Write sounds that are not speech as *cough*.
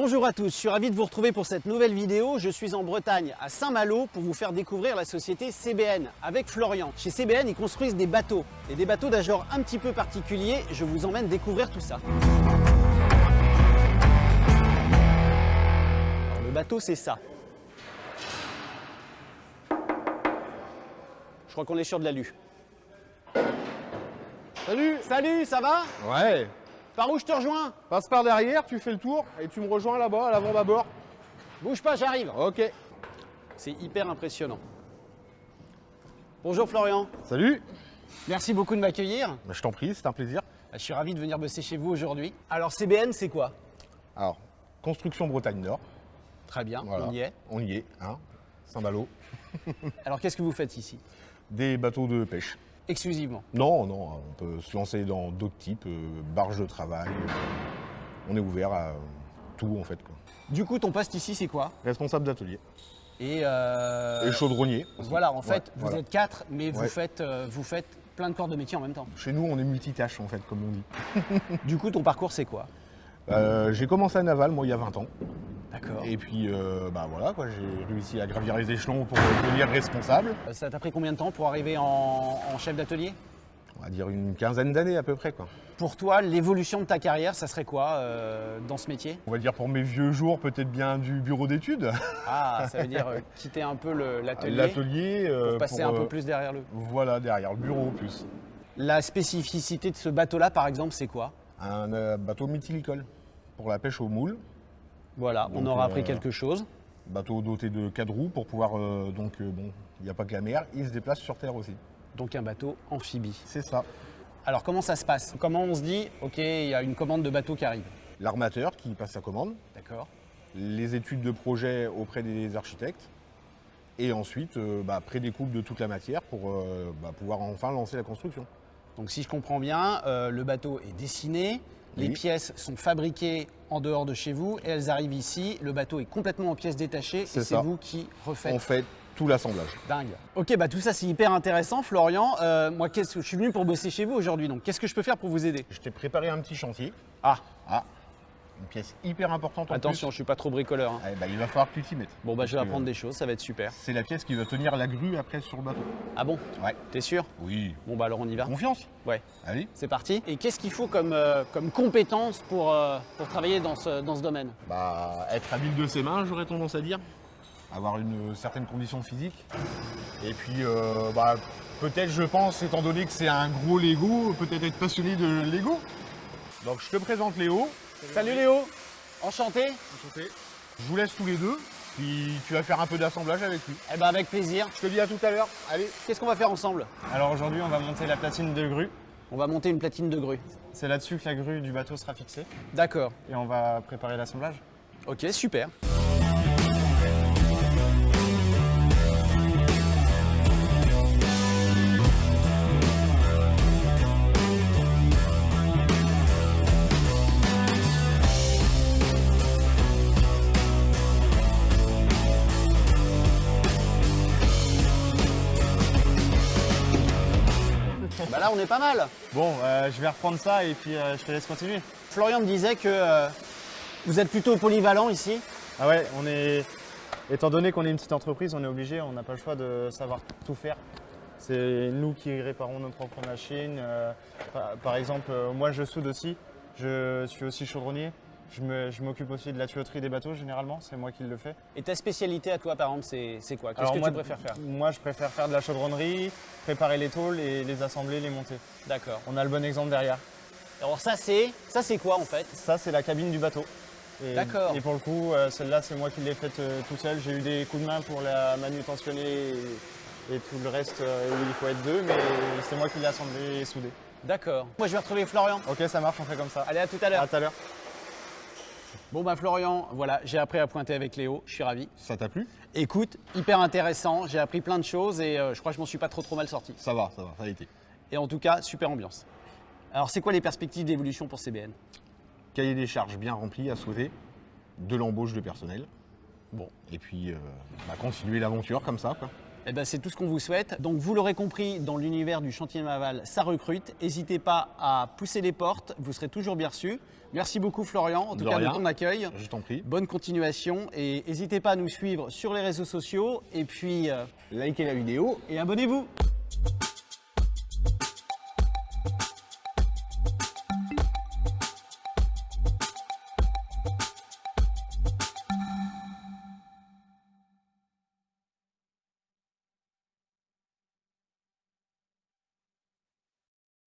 Bonjour à tous, je suis ravi de vous retrouver pour cette nouvelle vidéo. Je suis en Bretagne, à Saint-Malo, pour vous faire découvrir la société CBN avec Florian. Chez CBN, ils construisent des bateaux, et des bateaux d'un genre un petit peu particulier. Je vous emmène découvrir tout ça. Alors, le bateau, c'est ça. Je crois qu'on est sur de l'alu. Salut Salut, ça va? Ouais Par où je te rejoins Passe par derrière, tu fais le tour et tu me rejoins là-bas, à l'avant bâbord. Bouge pas, j'arrive. Ok. C'est hyper impressionnant. Bonjour Florian, Salut merci beaucoup de m'accueillir. Bah, Je t'en prie, c'est un plaisir. Je suis ravi de venir bosser chez vous aujourd'hui. Alors CBN, c'est quoi? Alors, construction Bretagne Nord. Très bien, Voilà. on y est. On y est, hein Saint-Malo. Alors qu'est-ce que vous faites ici? Des bateaux de pêche. Exclusivement. Non, non, on peut se lancer dans d'autres types, euh, barges de travail. on est ouvert à tout en fait. Quoi. Du coup, ton poste ici, c'est quoi? Responsable d'atelier. Et, euh, Et chaudronnier. aussi. Voilà, en fait, Ouais, vous voilà. êtes quatre, mais vous, Ouais. faites, euh, vous faites plein de corps de métier en même temps. Chez nous, on est multitâche en fait, comme on dit. *laughs* Du coup, ton parcours, c'est quoi? Euh, j'ai commencé à Naval, moi, il y a 20 ans. Et puis, euh, bah voilà, quoi, j'ai réussi à gravir les échelons pour devenir responsable. Euh, Ça t'a pris combien de temps pour arriver en, en chef d'atelier? On va dire une quinzaine d'années à peu près, quoi. Pour toi, l'évolution de ta carrière, ça serait quoi euh, dans ce métier? On va dire pour mes vieux jours, peut-être bien du bureau d'études. Ah, ça veut dire euh, *laughs* quitter un peu l'atelier L'atelier. pour passer pour, un peu plus derrière le. Voilà, derrière le bureau plus. La spécificité de ce bateau-là, par exemple, c'est quoi? Un bateau mythilicole pour la pêche au moule. Voilà, on aura appris euh, quelque chose. Bateau doté de quatre roues pour pouvoir, euh, donc, euh, bon, il n'y a pas que la mer, il se déplace sur terre aussi. Donc un bateau amphibie. C'est ça. Alors comment ça se passe? Comment on se dit, ok, il y a une commande de bateau qui arrive? L'armateur qui passe sa commande, D'accord. les études de projet auprès des architectes, et ensuite, euh, bah, prédécoupe de toute la matière pour euh, bah, pouvoir enfin lancer la construction. Donc si je comprends bien, euh, le bateau est dessiné, les Oui. pièces sont fabriquées en dehors de chez vous et elles arrivent ici. Le bateau est complètement en pièces détachées et C'est vous qui refaites. On fait tout l'assemblage. Dingue. Ok, bah tout ça c'est hyper intéressant, Florian. Euh, moi, qu'est-ce que je suis venu pour bosser chez vous aujourd'hui, donc? Qu'est-ce que je peux faire pour vous aider? Je t'ai préparé un petit chantier. Ah, Ah, une pièce hyper importante en attention, je suis pas trop bricoleur. hein. plus. Eh ben, il va falloir que tu t'y mettes. Bon bah je vais apprendre des choses, ça va être super. C'est la pièce qui va tenir la grue après sur le bateau. Ah bon? Ouais. T'es sûr? Oui. Bon bah alors on y va. Confiance. Ouais. Allez. C'est parti. Et qu'est-ce qu'il faut comme, euh, comme compétence pour, euh, pour travailler dans ce, dans ce domaine? Bah, être habile de ses mains, j'aurais tendance à dire. Avoir une certaine condition physique. Et puis, euh, bah, peut-être, je pense, étant donné que c'est un gros Lego, peut-être être passionné de Lego. Donc, je te présente Léo. Salut Léo Enchanté Je vous laisse tous les deux. Puis, tu vas faire un peu d'assemblage avec lui. Eh ben avec plaisir. Je te dis à tout à l'heure. Allez. Qu'est-ce qu'on va faire ensemble? Alors aujourd'hui, on va monter la platine de grue. On va monter une platine de grue. C'est là-dessus que la grue du bateau sera fixée. D'accord. Et on va préparer l'assemblage. Ok, super. Bah là, on est pas mal. Bon, euh, je vais reprendre ça et puis euh, je te laisse continuer. Florian me disait que euh, vous êtes plutôt polyvalent ici. Ah ouais, on est... Étant donné qu'on est une petite entreprise, on est obligé, on n'a pas le choix de savoir tout faire. C'est nous qui réparons nos propres machines. par, par exemple, moi je soude aussi, je suis aussi chaudronnier. Je m'occupe aussi de la tuyauterie des bateaux généralement, c'est moi qui le fais. Et ta spécialité à toi, par exemple, c'est quoi? Qu'est-ce Alors que moi, tu préfères faire? Moi je préfère faire de la chaudronnerie, préparer les tôles et les assembler, les monter. D'accord. On a le bon exemple derrière. Alors ça, c'est ça, c'est quoi en fait? Ça, c'est la cabine du bateau. D'accord. Et pour le coup, euh, celle-là, c'est moi qui l'ai faite euh, tout seul. J'ai eu des coups de main pour la manutentionner et, et tout le reste euh, où il faut être deux, mais c'est moi qui l'ai assemblée et soudée. D'accord. Moi, je vais retrouver Florian. Ok, ça marche, on fait comme ça. Allez, à tout à l'heure. À tout à l'heure. Bon, bah Florian, voilà, j'ai appris à pointer avec Léo. Je suis ravi. Ça t'a plu? Écoute, hyper intéressant. J'ai appris plein de choses et euh, je crois que je m'en suis pas trop trop mal sorti. Ça va, ça va, ça a été. Et en tout cas, super ambiance. Alors, c'est quoi les perspectives d'évolution pour CBN Cahier des charges bien rempli à souhaiter. De l'embauche de personnel. Bon, et puis, euh, bah, continuer l'aventure comme ça, quoi. Eh ben, c'est tout ce qu'on vous souhaite. Donc vous l'aurez compris, dans l'univers du chantier naval, ça recrute. N'hésitez pas à pousser les portes, vous serez toujours bien reçus. Merci beaucoup Florian, en tout De cas rien. de ton accueil. Je t'en prie. Bonne continuation et n'hésitez pas à nous suivre sur les réseaux sociaux et puis euh, likez la vidéo et abonnez-vous.